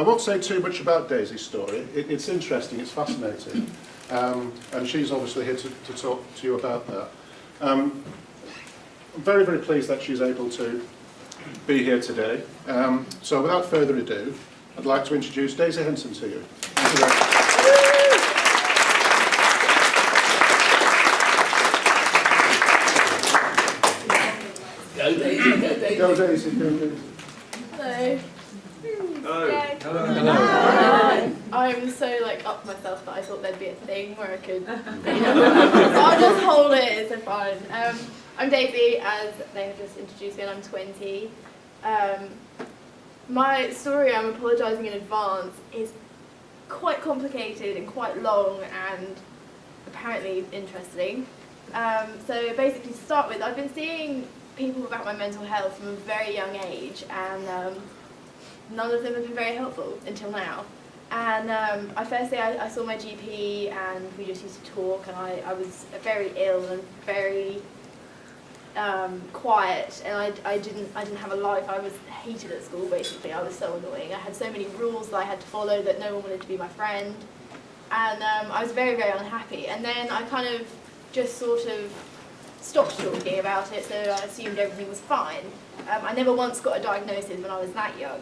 I won't say too much about Daisy's story. It, it's interesting, it's fascinating. Um, and she's obviously here to, to talk to you about that. Um, I'm very, very pleased that she's able to be here today. Um, so without further ado, I'd like to introduce Daisy Henson to you. Thank you. Go Daisy, go Daisy. Go Daisy, go Daisy. Hello. Hello. Hello. I'm so like up myself that I thought there'd be a thing where I could, so I'll just hold it. It's so fine. Um, I'm Daisy, as they have just introduced me, and I'm 20. Um, my story, I'm apologising in advance, is quite complicated and quite long and apparently interesting. Um, so basically, to start with, I've been seeing people about my mental health from a very young age, and um, none of them have been very helpful until now. And um, I firstly, I, I saw my GP, and we just used to talk, and I, I was very ill and very um, quiet, and I, I didn't I didn't have a life. I was hated at school. Basically, I was so annoying. I had so many rules that I had to follow that no one wanted to be my friend, and um, I was very very unhappy. And then I kind of just sort of stopped talking about it, so I assumed everything was fine. Um, I never once got a diagnosis when I was that young.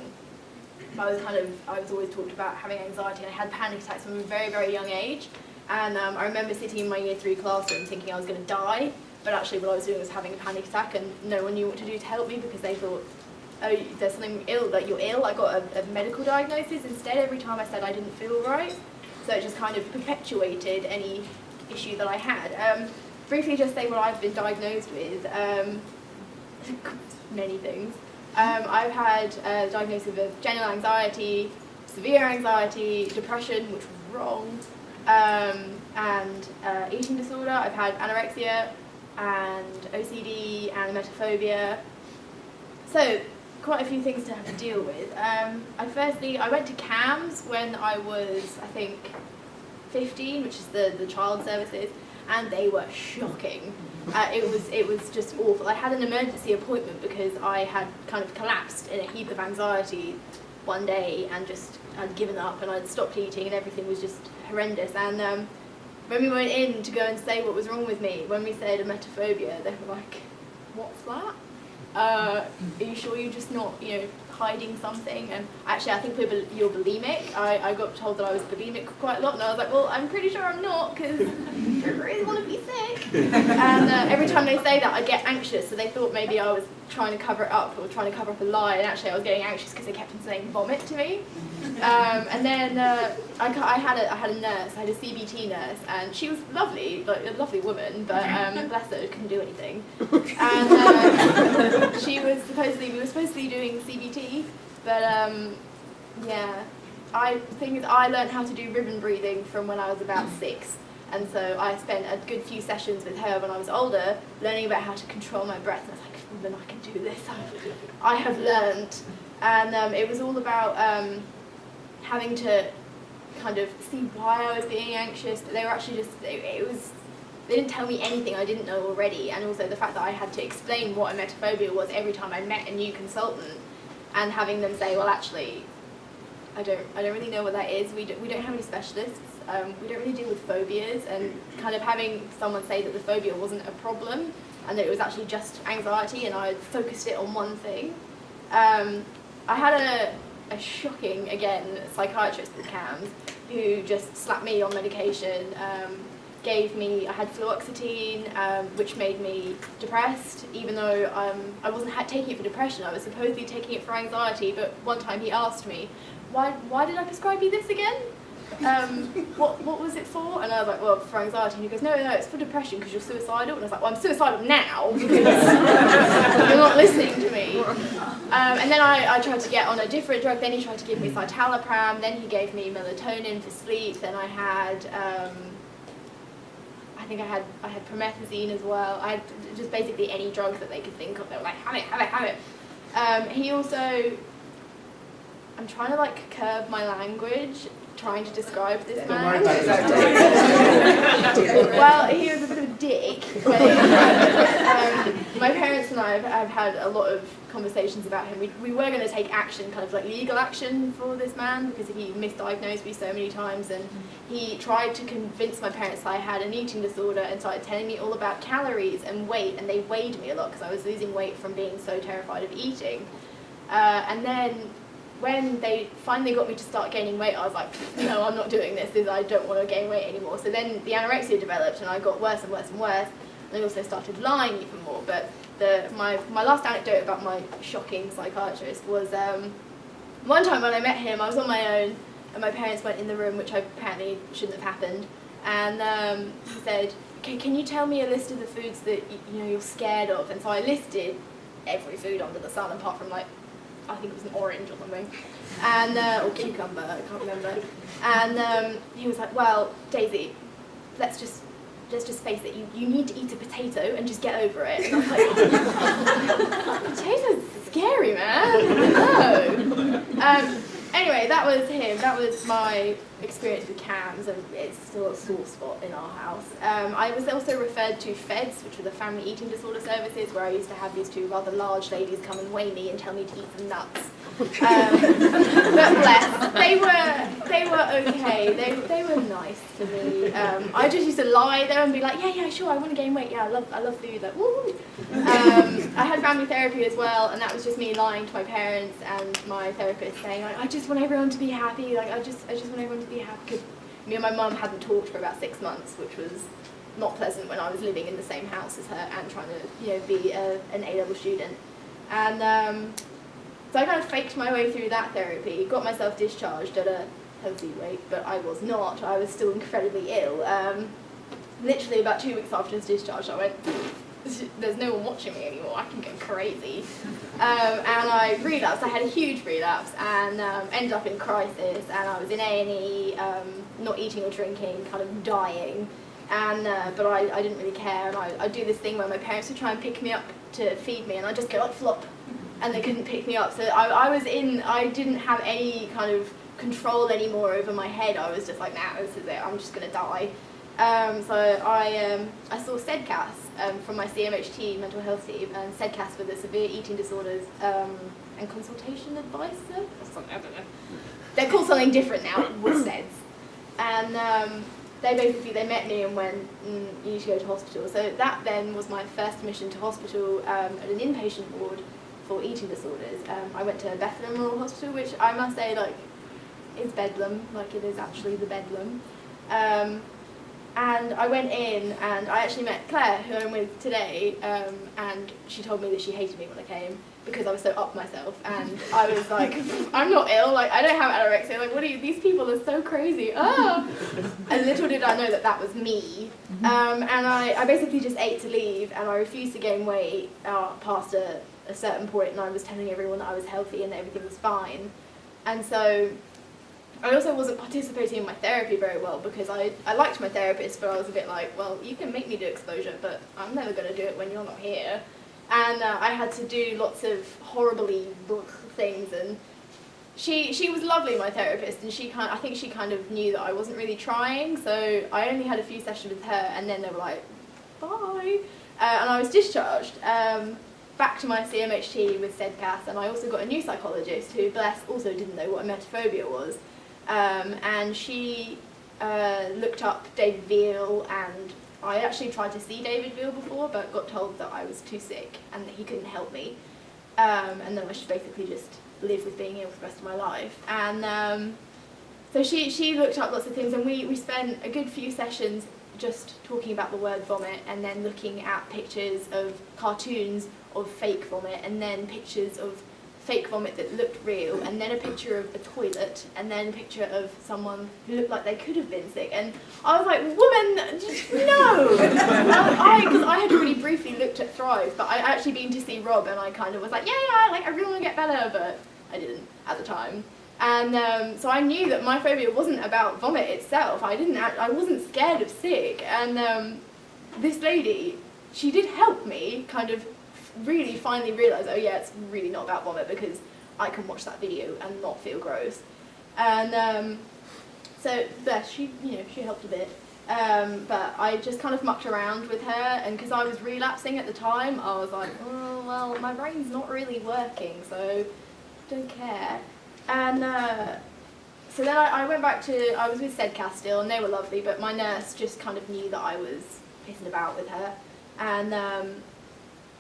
I was kind of, I was always talked about having anxiety and I had panic attacks from a very, very young age. And um, I remember sitting in my year three classroom thinking I was going to die, but actually what I was doing was having a panic attack and no one knew what to do to help me because they thought, oh, there's something ill, that you're ill. I got a, a medical diagnosis instead every time I said I didn't feel right. So it just kind of perpetuated any issue that I had. Um, briefly just say what I've been diagnosed with. Um, many things. Um, I've had a diagnosis of general anxiety, severe anxiety, depression, which was wrong, um, and uh, eating disorder. I've had anorexia and OCD and emetophobia. So quite a few things to have to deal with. Um, I firstly, I went to CAMHS when I was, I think, 15, which is the, the child services, and they were shocking. Uh, it was it was just awful. I had an emergency appointment because I had kind of collapsed in a heap of anxiety one day and just I'd given up and I'd stopped eating and everything was just horrendous. And um, when we went in to go and say what was wrong with me, when we said emetophobia, they were like, "What's that? Uh, are you sure you're just not, you know, hiding something?" And actually, I think we're, you're bulimic. I, I got told that I was bulimic quite a lot, and I was like, "Well, I'm pretty sure I'm not because I don't really want to be sick." and uh, every time they say that, I get anxious. So they thought maybe I was trying to cover it up or trying to cover up a lie, and actually I was getting anxious because they kept on saying vomit to me. Um, and then uh, I, I had a I had a nurse, I had a CBT nurse, and she was lovely, like a lovely woman, but um, bless her, couldn't do anything. And uh, she was supposedly we were supposed to be doing CBT, but um, yeah, I the thing is I learned how to do ribbon breathing from when I was about six. And so I spent a good few sessions with her when I was older, learning about how to control my breath. And I was like, "Oh, then I can do this. I have learned. And um, it was all about um, having to kind of see why I was being anxious. But they were actually just, it, it was, they didn't tell me anything I didn't know already. And also the fact that I had to explain what a emetophobia was every time I met a new consultant and having them say, well, actually, I don't, I don't really know what that is. We, do, we don't have any specialists. Um, we don't really deal with phobias and kind of having someone say that the phobia wasn't a problem and that it was actually just anxiety and I focused it on one thing. Um, I had a, a shocking, again, psychiatrist at CAMHS who just slapped me on medication, um, gave me, I had fluoxetine, um, which made me depressed, even though um, I wasn't taking it for depression, I was supposedly taking it for anxiety, but one time he asked me, why, why did I prescribe you this again? Um, what, what was it for? And I was like, well, for anxiety. And he goes, no, no, it's for depression because you're suicidal. And I was like, well, I'm suicidal now because you're not listening to me. Um, and then I, I tried to get on a different drug. Then he tried to give me citalopram. Then he gave me melatonin for sleep. Then I had, um, I think I had, I had promethazine as well. I had just basically any drug that they could think of. They were like, have it, have it, have it. Um, he also, I'm trying to like curb my language trying to describe this man. well, he was a bit of a dick. But, um, my parents and I have, have had a lot of conversations about him. We, we were going to take action, kind of like legal action for this man because he misdiagnosed me so many times and he tried to convince my parents that I had an eating disorder and started telling me all about calories and weight and they weighed me a lot because I was losing weight from being so terrified of eating. Uh, and then when they finally got me to start gaining weight, I was like, no, I'm not doing this. I don't want to gain weight anymore. So then the anorexia developed and I got worse and worse and worse. And I also started lying even more. But the, my, my last anecdote about my shocking psychiatrist was um, one time when I met him, I was on my own and my parents went in the room, which apparently shouldn't have happened. And um, he said, okay, can you tell me a list of the foods that you know, you're scared of? And so I listed every food under the sun apart from like I think it was an orange or something, and uh, or cucumber, I can't remember. And um, he was like, "Well, Daisy, let's just let's just face it. You, you need to eat a potato and just get over it." And I was like, "Potatoes scary, man. No." Um, anyway, that was him. That was my experience with CAMHS, and it's still a sore spot in our house. Um, I was also referred to FEDS, which were the Family Eating Disorder Services, where I used to have these two rather large ladies come and weigh me and tell me to eat some nuts. Um, but bless, they were they were okay. They they were nice to me. Um, I just used to lie there and be like, yeah, yeah, sure, I want to gain weight. Yeah, I love I love food. Like, woo. Um, I had family therapy as well, and that was just me lying to my parents and my therapist saying, I just want everyone to be happy. Like, I just I just want everyone to be happy. Cause me and my mum hadn't talked for about six months, which was not pleasant when I was living in the same house as her and trying to you know be a, an A-level student. And um, so I kind of faked my way through that therapy, got myself discharged at a healthy weight, but I was not. I was still incredibly ill. Um, literally about two weeks after his discharge, I went, there's no one watching me anymore, I can go crazy. Um, and I relapsed, I had a huge relapse and um, ended up in crisis and I was in A&E, um, not eating or drinking, kind of dying. And, uh, but I, I didn't really care and I, I'd do this thing where my parents would try and pick me up to feed me and I'd just go like flop and they couldn't pick me up. So I, I was in, I didn't have any kind of control anymore over my head. I was just like, nah, this is it, I'm just going to die. Um, so I, um, I saw SEDCAS um, from my CMHT mental health team, and SEDCAS for the severe eating disorders um, and consultation advice service. I don't know. They're called something different now, with SEDS. And um, they basically, they met me and went, mm, you need to go to hospital. So that then was my first admission to hospital um, at an inpatient ward for eating disorders. I went to Bethlem Royal Hospital, which I must say, like, is bedlam, like it is actually the bedlam. And I went in and I actually met Claire, who I'm with today, um, and she told me that she hated me when I came because I was so up myself. And I was like, I'm not ill, like I don't have anorexia, like what are you, these people are so crazy, ah! And little did I know that that was me. Um, and I, I basically just ate to leave and I refused to gain weight uh, past a, a certain point and I was telling everyone that I was healthy and that everything was fine. And so I also wasn't participating in my therapy very well because I, I liked my therapist, but I was a bit like, well, you can make me do exposure, but I'm never going to do it when you're not here. And uh, I had to do lots of horribly things, and she she was lovely, my therapist, and she kind I think she kind of knew that I wasn't really trying, so I only had a few sessions with her, and then they were like, bye, uh, and I was discharged. Um, back to my CMHT with SEDCAS, and I also got a new psychologist who, bless, also didn't know what emetophobia was. Um, and she uh, looked up David Veale and I actually tried to see David Veale before but got told that I was too sick and that he couldn't help me. Um, and then I should basically just live with being ill for the rest of my life. And um, so she, she looked up lots of things and we, we spent a good few sessions just talking about the word vomit and then looking at pictures of cartoons of fake vomit and then pictures of fake vomit that looked real, and then a picture of a toilet, and then a picture of someone who looked like they could have been sick. And I was like, woman, just no! Because I, I, had really briefly looked at Thrive, but I actually been to see Rob, and I kind of was like, yeah, yeah, like I really want to get better, but I didn't at the time. And um, so I knew that my phobia wasn't about vomit itself. I didn't. Act, I wasn't scared of sick. And um, this lady, she did help me kind of really finally realised, oh yeah, it's really not about vomit because I can watch that video and not feel gross. And um, so there, she, you know, she helped a bit. Um, but I just kind of mucked around with her, and because I was relapsing at the time, I was like, oh, well, my brain's not really working, so don't care. And uh, so then I, I went back to, I was with SEDCAS still, and they were lovely, but my nurse just kind of knew that I was pissing about with her. And um,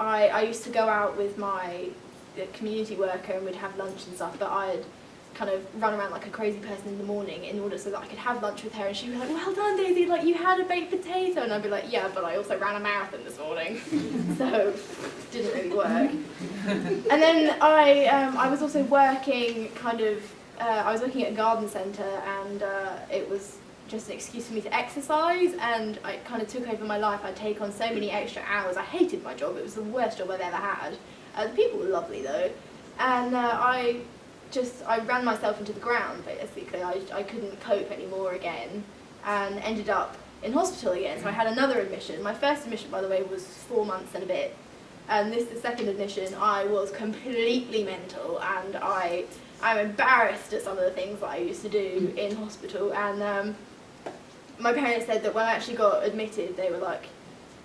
I, I used to go out with my uh, community worker and we'd have lunch and stuff, but I'd kind of run around like a crazy person in the morning in order so that I could have lunch with her and she'd be like, well done Daisy, like you had a baked potato and I'd be like, yeah, but I also ran a marathon this morning. so, didn't really work. and then I, um, I was also working kind of, uh, I was working at a garden centre and uh, it was just an excuse for me to exercise and I kind of took over my life. I'd take on so many extra hours. I hated my job. It was the worst job I've ever had. Uh, the people were lovely though. And uh, I just, I ran myself into the ground basically. I, I couldn't cope anymore again and ended up in hospital again. So I had another admission. My first admission, by the way, was four months and a bit. And this, the second admission, I was completely mental and I, I'm embarrassed at some of the things that I used to do in hospital. And um, my parents said that when I actually got admitted, they were like,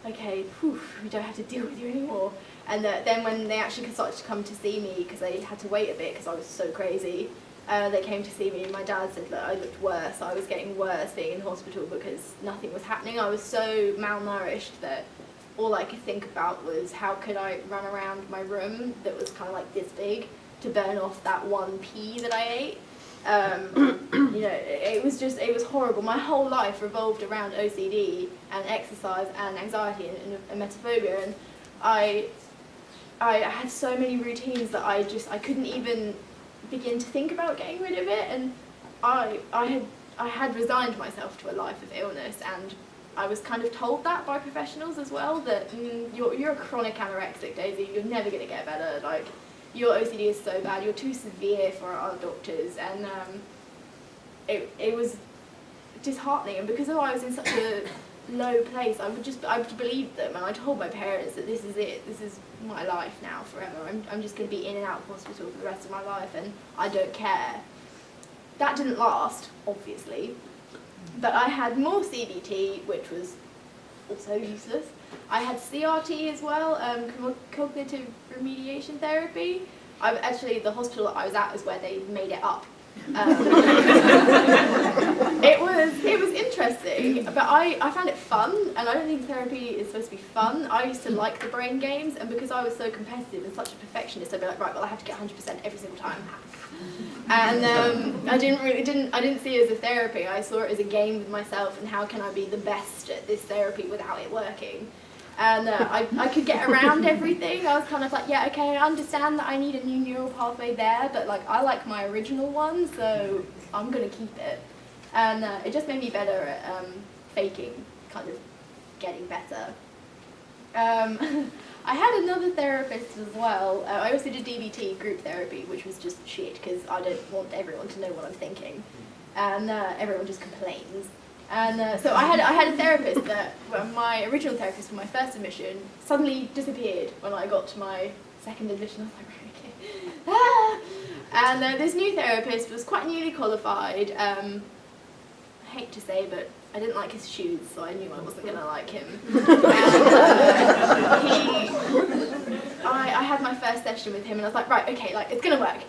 okay, whew, we don't have to deal with you anymore. And that then when they actually started to come to see me, because they had to wait a bit because I was so crazy, uh, they came to see me and my dad said that I looked worse. I was getting worse being in hospital because nothing was happening. I was so malnourished that all I could think about was how could I run around my room that was kind of like this big to burn off that one pea that I ate. Um, you know, it was just, it was horrible. My whole life revolved around OCD and exercise and anxiety and, and, and emetophobia. And I, I had so many routines that I just, I couldn't even begin to think about getting rid of it. And I, I had, I had resigned myself to a life of illness. And I was kind of told that by professionals as well, that mm, you're, you're a chronic anorexic, Daisy, you're never going to get better, like, your OCD is so bad, you're too severe for our doctors, and um, it, it was disheartening, and because I was in such a low place, I would just, I believed them, and I told my parents that this is it, this is my life now forever, I'm, I'm just going to be in and out of hospital for the rest of my life, and I don't care. That didn't last, obviously, but I had more CBT, which was also useless. I had CRT as well, um, cognitive remediation therapy. I actually the hospital that I was at is where they made it up. Um, it was it was interesting, but I, I found it fun, and I don't think therapy is supposed to be fun. I used to like the brain games, and because I was so competitive and such a perfectionist, I'd be like, right, well, I have to get 100% every single time. And um, I didn't really didn't I didn't see it as a therapy. I saw it as a game with myself, and how can I be the best at this therapy without it working? And uh, I, I could get around everything. I was kind of like, yeah, okay, I understand that I need a new neural pathway there, but like I like my original one, so I'm gonna keep it. And uh, it just made me better at um, faking, kind of getting better. Um, I had another therapist as well. Uh, I also did DBT, group therapy, which was just shit because I don't want everyone to know what I'm thinking. And uh, everyone just complains. And uh, so I had, I had a therapist that, well, my original therapist for my first admission suddenly disappeared when I got to my second admission. I was like, okay. Ah! And uh, this new therapist was quite newly qualified. Um, I hate to say, but I didn't like his shoes, so I knew I wasn't going to like him. and, uh, he, I, I had my first session with him, and I was like, right, okay, like, it's going to work.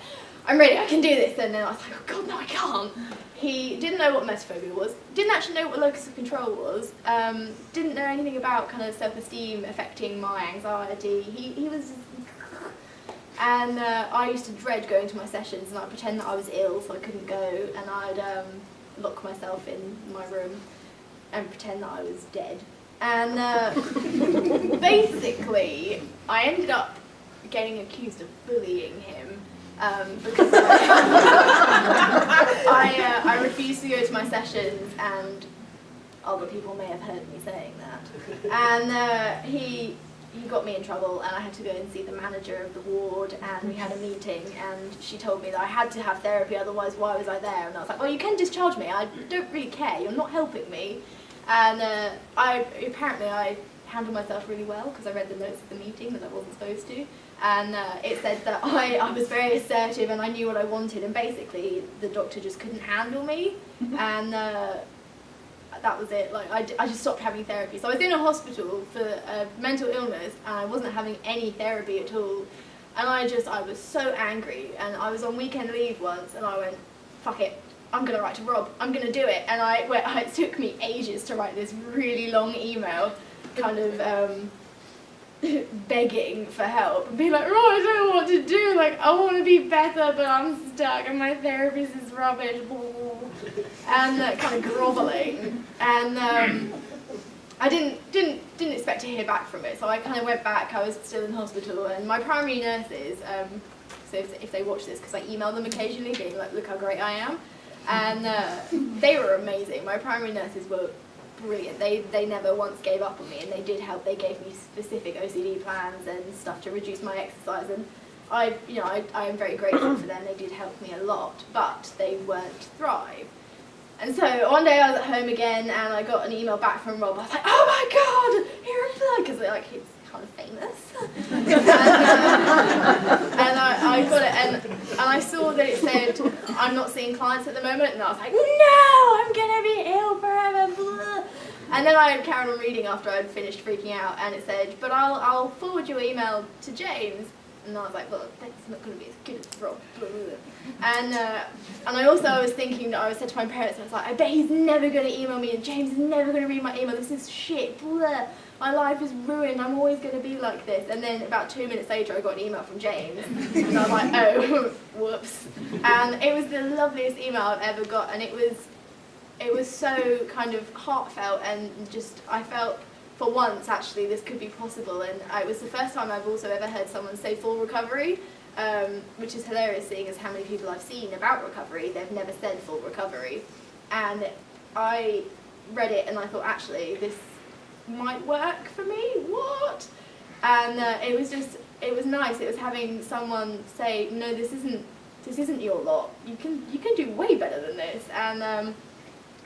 I'm ready, I can do this. And then I was like, oh god, no, I can't. He didn't know what emetophobia was, didn't actually know what locus of control was, um, didn't know anything about kind of self-esteem affecting my anxiety. He, he was and uh, I used to dread going to my sessions and I'd pretend that I was ill so I couldn't go and I'd um, lock myself in my room and pretend that I was dead. And uh, basically, I ended up getting accused of bullying him um, because I, uh, I refused to go to my sessions and other people may have heard me saying that. And uh, he, he got me in trouble and I had to go and see the manager of the ward and we had a meeting and she told me that I had to have therapy otherwise why was I there? And I was like well you can discharge me. I don't really care. You're not helping me. And uh, I apparently I handled myself really well because I read the notes of the meeting that I wasn't supposed to and uh, it said that I, I was very assertive and I knew what I wanted and basically the doctor just couldn't handle me and uh, that was it. Like I, d- I just stopped having therapy. So I was in a hospital for uh, mental illness, and I wasn't having any therapy at all. And I just, I was so angry, and I was on weekend leave once, and I went, fuck it, I'm gonna write to Rob. I'm gonna do it. And I, it took me ages to write this really long email, kind of. Um, begging for help and be like, oh, I don't know what to do. Like, I want to be better, but I'm stuck, and my therapist is rubbish. And uh, kind of groveling. And um, I didn't didn't didn't expect to hear back from it, so I kind of went back. I was still in hospital, and my primary nurses. Um, so if, if they watch this, because I email them occasionally, being like, look how great I am. And uh, they were amazing. My primary nurses were brilliant. They they never once gave up on me, and they did help. They gave me specific OCD plans and stuff to reduce my exercise, and I you know I I am very grateful for them. They did help me a lot, but they weren't Thrive. And so one day I was at home again, and I got an email back from Rob. I was like, oh my god, he replied because like he's kind of famous. and, uh, and I, I got it, and and I saw that it said I'm not seeing clients at the moment, and I was like, no, I'm gonna be ill forever. And then I carried on reading after I'd finished freaking out, and it said, but I'll, I'll forward your email to James. And I was like, well, that's not going to be as good as Rob. And, uh, and I also was thinking, that I said to my parents, I was like, I bet he's never going to email me, and James is never going to read my email. This is shit. Blah. My life is ruined. I'm always going to be like this. And then about two minutes later, I got an email from James. And I was like, oh, whoops. And it was the loveliest email I've ever got. And it was it was so kind of heartfelt and just I felt for once actually this could be possible. And it was the first time I've also ever heard someone say full recovery um, which is hilarious seeing as how many people I've seen about recovery they've never said full recovery. And I read it and I thought actually this might work for me? What? And uh, it was just it was nice. It was having someone say no this isn't this isn't your lot. You can you can do way better than this. And um,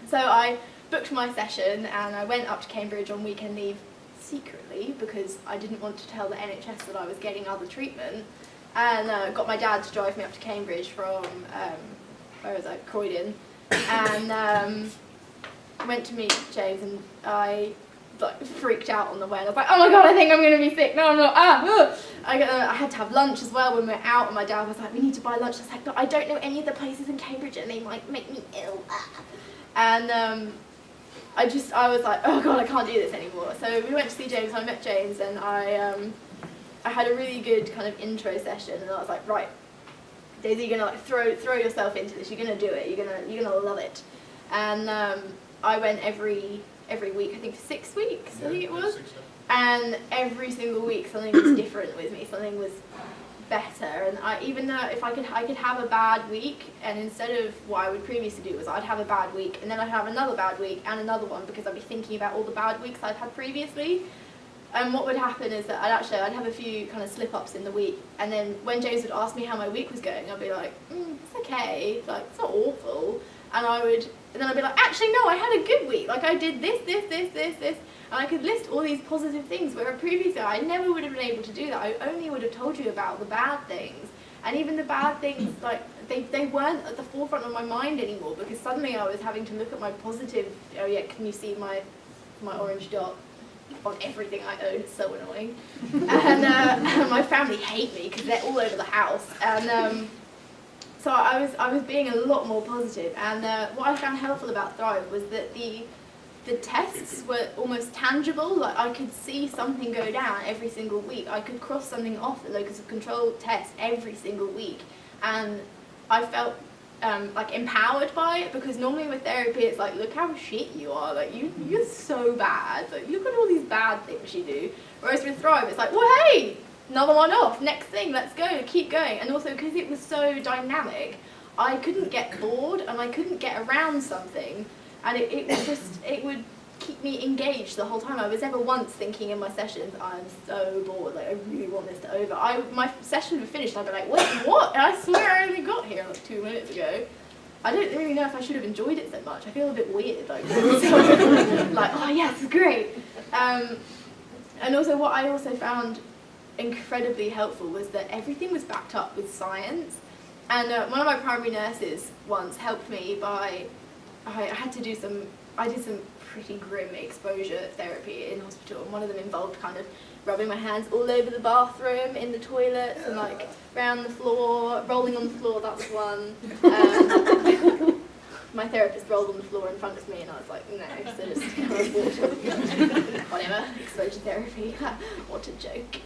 so I booked my session and I went up to Cambridge on weekend leave secretly because I didn't want to tell the NHS that I was getting other treatment and uh, got my dad to drive me up to Cambridge from, um, where was I, Croydon and um, went to meet James and I like freaked out on the way I was like, oh my god, I think I'm going to be sick. No, I'm not. Ah, ugh. I, uh, I had to have lunch as well when we were out and my dad was like, we need to buy lunch. I was like, but I don't know any of the places in Cambridge and they might make me ill. Ah. And um, I just, I was like, oh god, I can't do this anymore. So we went to see James, I met James, and I, um, I had a really good kind of intro session, and I was like, right, Daisy, you're gonna like throw, throw yourself into this. You're gonna do it. You're gonna, you're gonna love it. And um, I went every, every week. I think for six weeks. I think it was. And every single week, something was different with me. Something was better. And I, even though if I could I could have a bad week and instead of what I would previously do was I'd have a bad week and then I'd have another bad week and another one because I'd be thinking about all the bad weeks I'd had previously. And what would happen is that I'd actually I'd have a few kind of slip ups in the week and then when James would ask me how my week was going I'd be like mm, it's okay like it's not awful. And I would and then I'd be like actually no I had a good week like I did this this this this this and I could list all these positive things where previously I never would have been able to do that. I only would have told you about the bad things. And even the bad things, like, they, they weren't at the forefront of my mind anymore because suddenly I was having to look at my positive, oh yeah, can you see my, my orange dot? on everything I own, it's so annoying. and uh, my family hate me because they're all over the house. And um, so I was, I was being a lot more. And uh, what I found helpful about Thrive was that the the tests were almost tangible, like I could see something go down every single week. I could cross something off the locus of control test every single week. And I felt um, like empowered by it because normally with therapy it's like, look how shit you are, like you, you're so bad, like look at all these bad things you do. Whereas with Thrive it's like, well hey, another one off, next thing, let's go, keep going. And also because it was so dynamic, I couldn't get bored and I couldn't get around something and it, it was just, it would keep me engaged the whole time. I was never once thinking in my sessions, I'm so bored, like I really want this to over. I, my session would finish and I'd be like, wait, what? And I swear I only got here like two minutes ago. I don't really know if I should have enjoyed it so much. I feel a bit weird, like, like oh yes, great. Um, and also what I also found incredibly helpful was that everything was backed up with science. And uh, one of my primary nurses once helped me by I had to do some I did some pretty grim exposure therapy in hospital, and one of them involved kind of rubbing my hands all over the bathroom, in the toilets, and like around the floor, rolling on the floor. That's one. Um, my therapist rolled on the floor in front of me, and I was like, no, so just kind of walked whatever, exposure therapy, what a joke.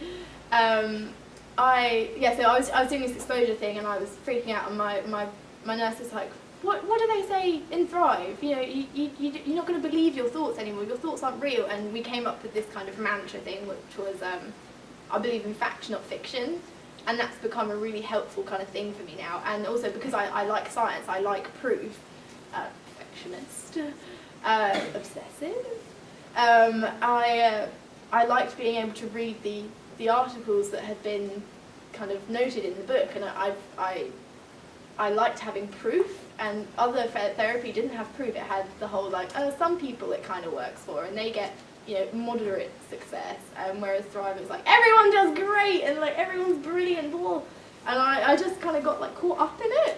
Um, I, yeah, so I was, I was doing this exposure thing and I was freaking out and my, my, my nurse was like, what, what do they say in Thrive? You know, you, you, you, you're not going to believe your thoughts anymore, your thoughts aren't real. And we came up with this kind of mantra thing, which was, um, I believe in fact, not fiction. And that's become a really helpful kind of thing for me now. And also because I, I like science, I like proof, uh, perfectionist, uh, obsessive. Um, I, uh, I liked being able to read the, the articles that had been kind of noted in the book, and I, I've, I, I liked having proof, and other therapy didn't have proof. It had the whole like, oh, some people it kind of works for, and they get you know moderate success, um, whereas Thrive is like everyone does great, and like everyone's brilliant, blah. and I, I just kind of got like caught up in it.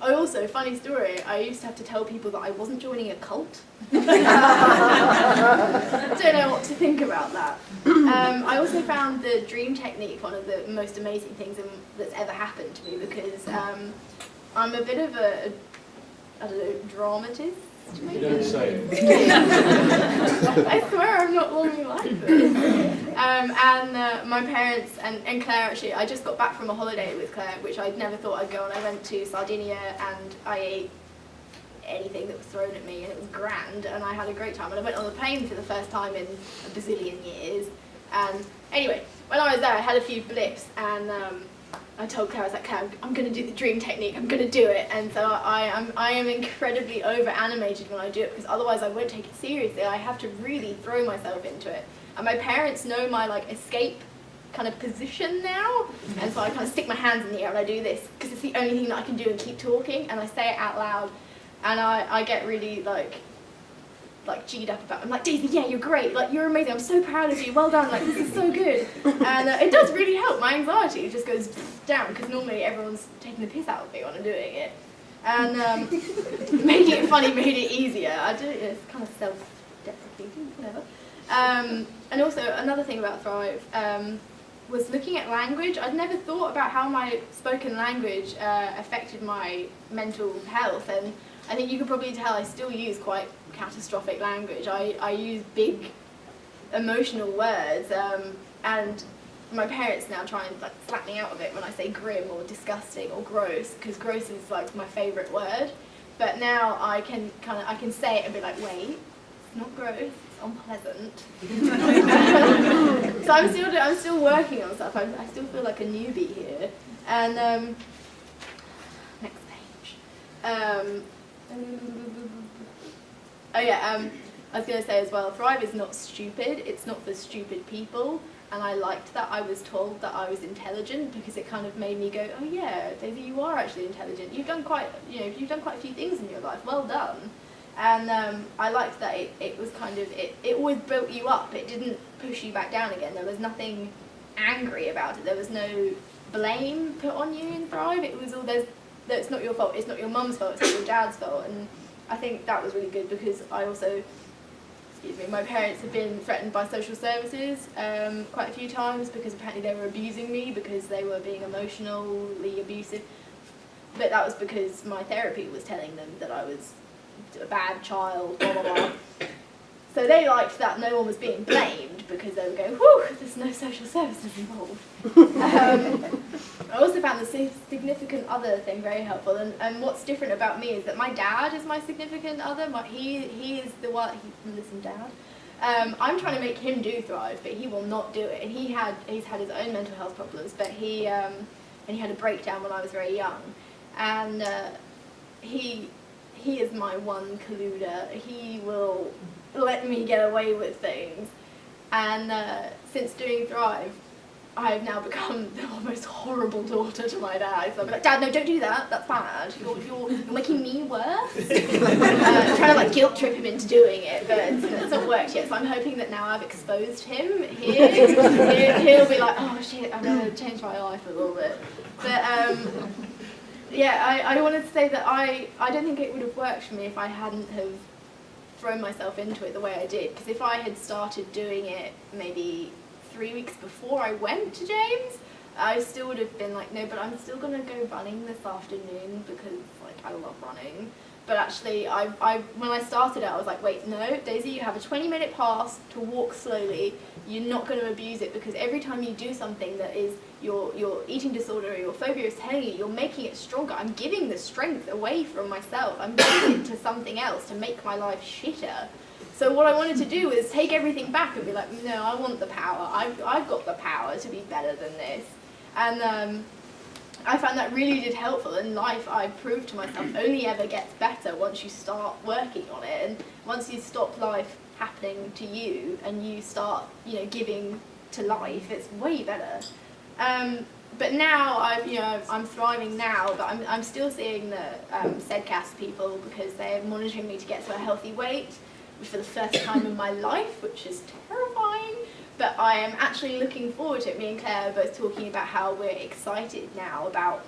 I also, funny story, I used to have to tell people that I wasn't joining a cult. Don't know what to think about that. Um, I also found the dream technique one of the most amazing things in, that's ever happened to me because um, I'm a bit of a, I don't know, dramatist. You don't say. I swear I'm not normally like this. Um, and uh, my parents and, and Claire actually, I just got back from a holiday with Claire, which I'd never thought I'd go on. I went to Sardinia and I ate anything that was thrown at me and it was grand and I had a great time. And I went on the plane for the first time in a bazillion years. And anyway, when I was there I had a few blips and um, I told Claire, I was like, Claire, I'm, to do the dream technique, I'm going to do it. And so I am, I am incredibly over animated when I do it because otherwise I won't take it seriously. I have to really throw myself into it. And my parents know my like escape kind of position now. And so I kind of stick my hands in the air and I do this because it's the only thing that I can do and keep talking. And I say it out loud. And I, I get really like like G'd up about. I'm like, Daisy, yeah, you're great. Like, you're amazing. I'm so proud of you. Well done. Like, this is so good. And uh, it does really help. My anxiety just goes down because normally everyone's taking the piss out of me when I'm doing it. And um, making it funny made it easier. I do it. It's kind of self-deprecating, whatever. Um, and also another thing about Thrive um, was looking at language. I'd never thought about how my spoken language uh, affected my mental health and I think you can probably tell I still use quite catastrophic language. I, I use big emotional words um, and my parents now try and like slap me out of it when I say grim or disgusting or gross because gross is like my favourite word. But now I can kind of I can say it and be like, wait, it's not gross, it's unpleasant. so I'm still I'm still working on stuff. I, I still feel like a newbie here. And um, next page. Um, Oh yeah, um, I was going to say as well, Thrive is not stupid, it's not for stupid people, and I liked that I was told that I was intelligent because it kind of made me go, oh yeah, Daisy, you are actually intelligent. You've done quite, you know, you've done quite a few things in your life. Well done. And um, I liked that it, it was kind of, it, it always built you up. It didn't push you back down again. There was nothing angry about it. There was no blame put on you in Thrive. It was all, there's, it's not your fault. It's not your mum's fault. It's not your dad's fault. And I think that was really good because I also, excuse me, my parents have been threatened by social services um, quite a few times because apparently they were abusing me because they were being emotionally abusive. But that was because my therapy was telling them that I was a bad child, blah, blah, blah. So they liked that no one was being blamed because they were going, whew, there's no social services involved. um, I also found the significant other thing very helpful, and, and what's different about me is that my dad is my significant other. My, he he is the one. He, listen, dad. Um, I'm trying to make him do Thrive, but he will not do it. And he had he's had his own mental health problems, but he um, and he had a breakdown when I was very young, and uh, he he is my one colluder. He will let me get away with things, and uh, since doing Thrive, I have now become the most horrible daughter to my dad. So I'm like, Dad, no, don't do that. That's bad. You're, you're, you're making me worse. uh, trying to like guilt trip him into doing it, but it's, it's, not worked yet. So I'm hoping that now I've exposed him here, he'll be like, oh shit, I'm gonna change my life a little bit. But um, yeah, I, I wanted to say that I, I don't think it would have worked for me if I hadn't have thrown myself into it the way I did. Because if I had started doing it maybe three weeks before I went to James, I still would have been like, no, but I'm still to go running this afternoon because like I love running. But actually, I, I, when I started it, I was like, wait, no, Daisy, you have a 20 minute pass to walk slowly. You're not going to abuse it because every time you do something that is your, your eating disorder or your phobia is telling you, you're making it stronger. I'm giving the strength away from myself. I'm giving it to something else to make my life shitter. So what I wanted to do was take everything back and be like, no, I want the power. I've, I've got the power to be better than this. And um, I found that really did helpful in life. I proved to myself only ever gets better once you start working on it. And once you stop life happening to you and you start, you know, giving to life, it's way better. Um, but now I've, you know, I'm thriving now, but I'm, I'm still seeing the um, SEDCAS people because they're monitoring me to get to a healthy weight for the first time in my life, which is terrifying. But I am actually looking forward to it. Me and Claire are both talking about how we're excited now about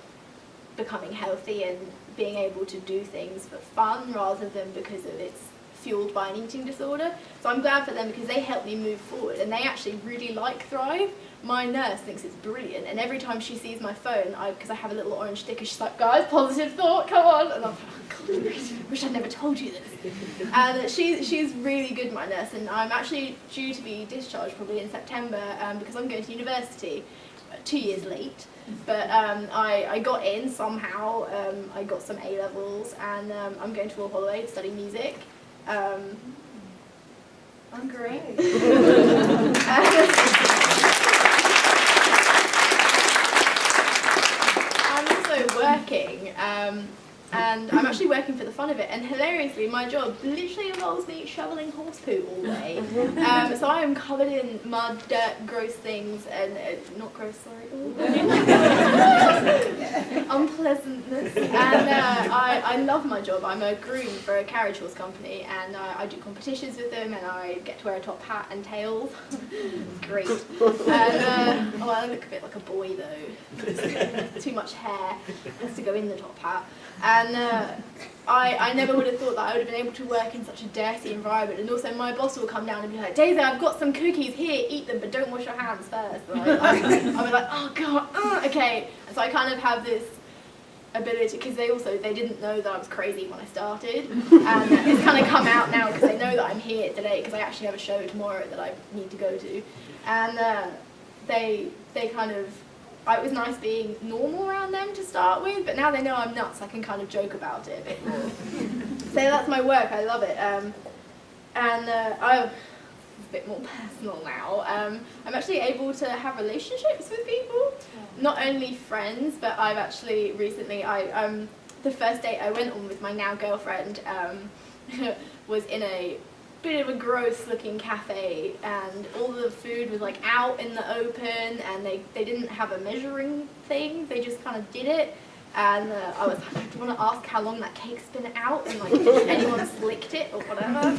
becoming healthy and being able to do things for fun rather than because of it's fueled by an eating disorder. So I'm glad for them because they help me move forward and they actually really like Thrive. My nurse thinks it's brilliant and every time she sees my phone, because I, I, have a little orange sticker, she's like, guys, positive thought, come on. And I'm like, oh, wish I'd never told you this. and she, she's really good, my nurse, and I'm actually due to be discharged probably in September um, because I'm going to university two years late. But um, I, I got in somehow, um, I got some A-levels and um, I'm going to Royal Holloway to study music. Um, I'm great. I'm also working um, and I'm actually working for the fun of it. And hilariously, my job literally involves me shoveling horse poo all day. Um, so I am covered in mud, dirt, gross things, and uh, not gross, sorry, unpleasantness. And uh, I, I love my job. I'm a groom for a carriage horse company, and uh, I do competitions with them, and I get to wear a top hat and tails. Great. And, uh, oh, I look a bit like a boy though. Too much hair has to go in the top hat. And uh, I, I never would have thought that I would have been able to work in such a dirty environment. And also my boss will come down and be like, Daisy, I've got some cookies here, eat them, but don't wash your hands first. And I, I, I was like, oh God, uh, okay. And so I kind of have this ability, because they also, they didn't know that I was crazy when I started. And it's kind of come out now because they know that I'm here today, because I actually have a show tomorrow that I need to go to. And uh, they, they kind of it was nice being normal around them to start with, but now they know I'm nuts, I can kind of joke about it a bit more. so that's my work, I love it. Um, and uh, a bit more personal now. Um, I'm actually able to have relationships with people, not only friends, but I've actually recently, I um, the first date I went on with my now girlfriend um, was in a bit of a gross looking cafe and all the food was like out in the open and they, they didn't have a measuring thing, they just kind of did it and uh, I was like, I do want to ask how long that cake's been out and like anyone's licked it or whatever.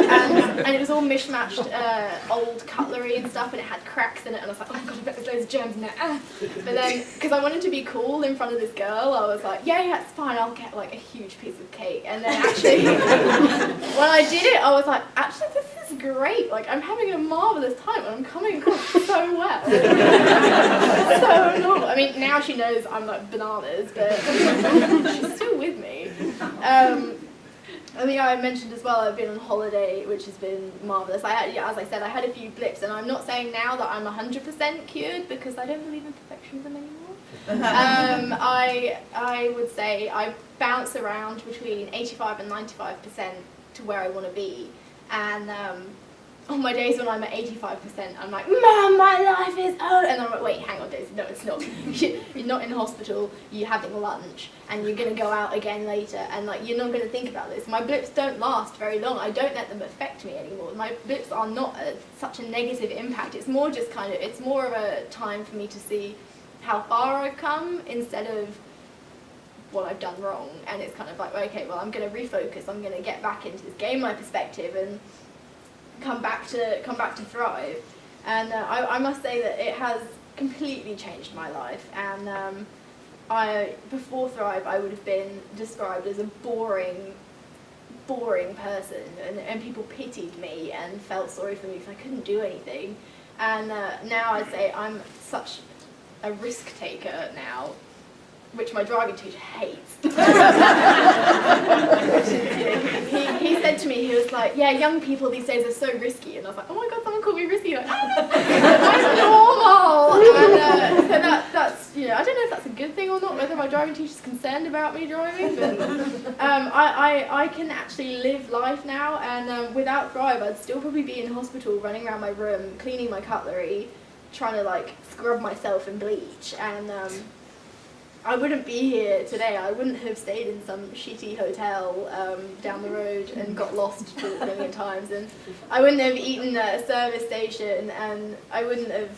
And, and it was all mishmashed uh, old cutlery and stuff and it had cracks in it and I was like, oh god, I bet there's of germs in there. But then, because I wanted to be cool in front of this girl, I was like, yeah, yeah, it's fine, I'll get like a huge piece of cake. And then actually, when I did it, I was like, actually this is great. Like I'm having a marvelous time and I'm coming across so well. so normal. I mean, now she knows I'm like bananas, but she's still with me. Um, I think I mentioned as well I've been on holiday, which has been marvellous. I had, yeah, as I said, I had a few blips, and I'm not saying now that I'm 100% cured because I don't believe in perfectionism anymore. um, I, I would say I bounce around between 85 and 95% to where I want to be. And um, on my days when I'm at 85%, I'm like, Mom, my life is over. And I'm like, wait, hang on, Daisy, no, it's not. you're not in hospital, you're having lunch, and you're going to go out again later, and like, you're not going to think about this. My blips don't last very long. I don't let them affect me anymore. My blips are not a, such a negative impact. It's more just kind of, it's more of a time for me to see how far I've come instead of what I've done wrong. And it's kind of like, okay, well, I'm going to refocus. I'm going to get back into this, game my perspective, and come back to come back to Thrive. And uh, I, I, must say that it has completely changed my life. And um, I before Thrive, I would have been described as a boring boring person, and, and people pitied me and felt sorry for me because I couldn't do anything. And uh, now I say I'm such a risk taker now, which my driving teacher hates. he, he said to me, he was like, yeah, young people these days are so risky. And I was like, oh my god, someone called me risky. Like, I'm normal. And uh, so that, that's, you know, I don't know if that's a good thing or not, whether my driving teacher's concerned about me driving, but um, I, I, I can actually live life now. And um, without Thrive, I'd still probably be in hospital running around my room, cleaning my cutlery, trying to like scrub myself in bleach. And um, I wouldn't be here today. I wouldn't have stayed in some shitty hotel um, down the road and got lost a million times, and I wouldn't have eaten at a service station, and I wouldn't have,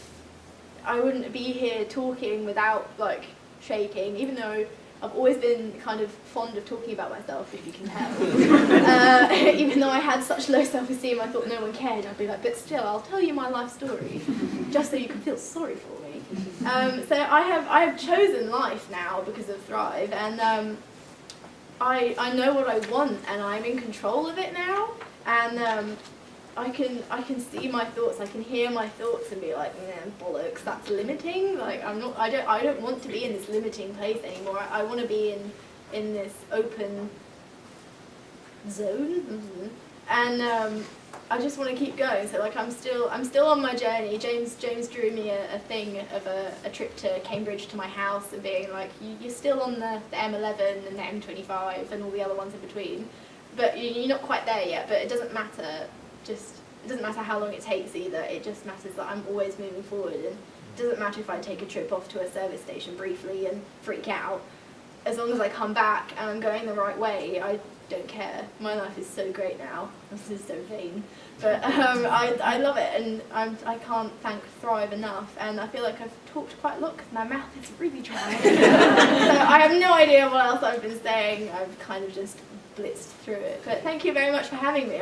I wouldn't be here talking without like shaking, even though. I've always been kind of fond of talking about myself, if you can tell. uh, even though I had such low self-esteem, I thought no one cared. I'd be like, but still, I'll tell you my life story, just so you can feel sorry for me. Um, so I have I have chosen life now because of Thrive, and um, I I know what I want, and I'm in control of it now, and um, I can I can see my thoughts, I can hear my thoughts, and be like, man, bollocks, that's limiting. Like I'm not I don't I don't want to be in this limiting place anymore. I, I want to be in in this open zone, mm-hmm. and um, I just want to keep going. So like I'm still I'm still on my journey. James James drew me a, a thing of a, a trip to Cambridge to my house and being like you, you're still on the, the M11 and the M25 and all the other ones in between, but you, you're not quite there yet. But it doesn't matter. Just it doesn't matter how long it takes either. It just matters that I'm always moving forward. And it doesn't matter if I take a trip off to a service station briefly and freak out. As long as I come back and I'm going the right way, I don't care. My life is so great now. This is so vain. But um, I, I love it and I'm, I can't thank Thrive enough. And I feel like I've talked quite a lot because my mouth is really dry. so I have no idea what else I've been saying. I've kind of just blitzed through it. But thank you very much for having me.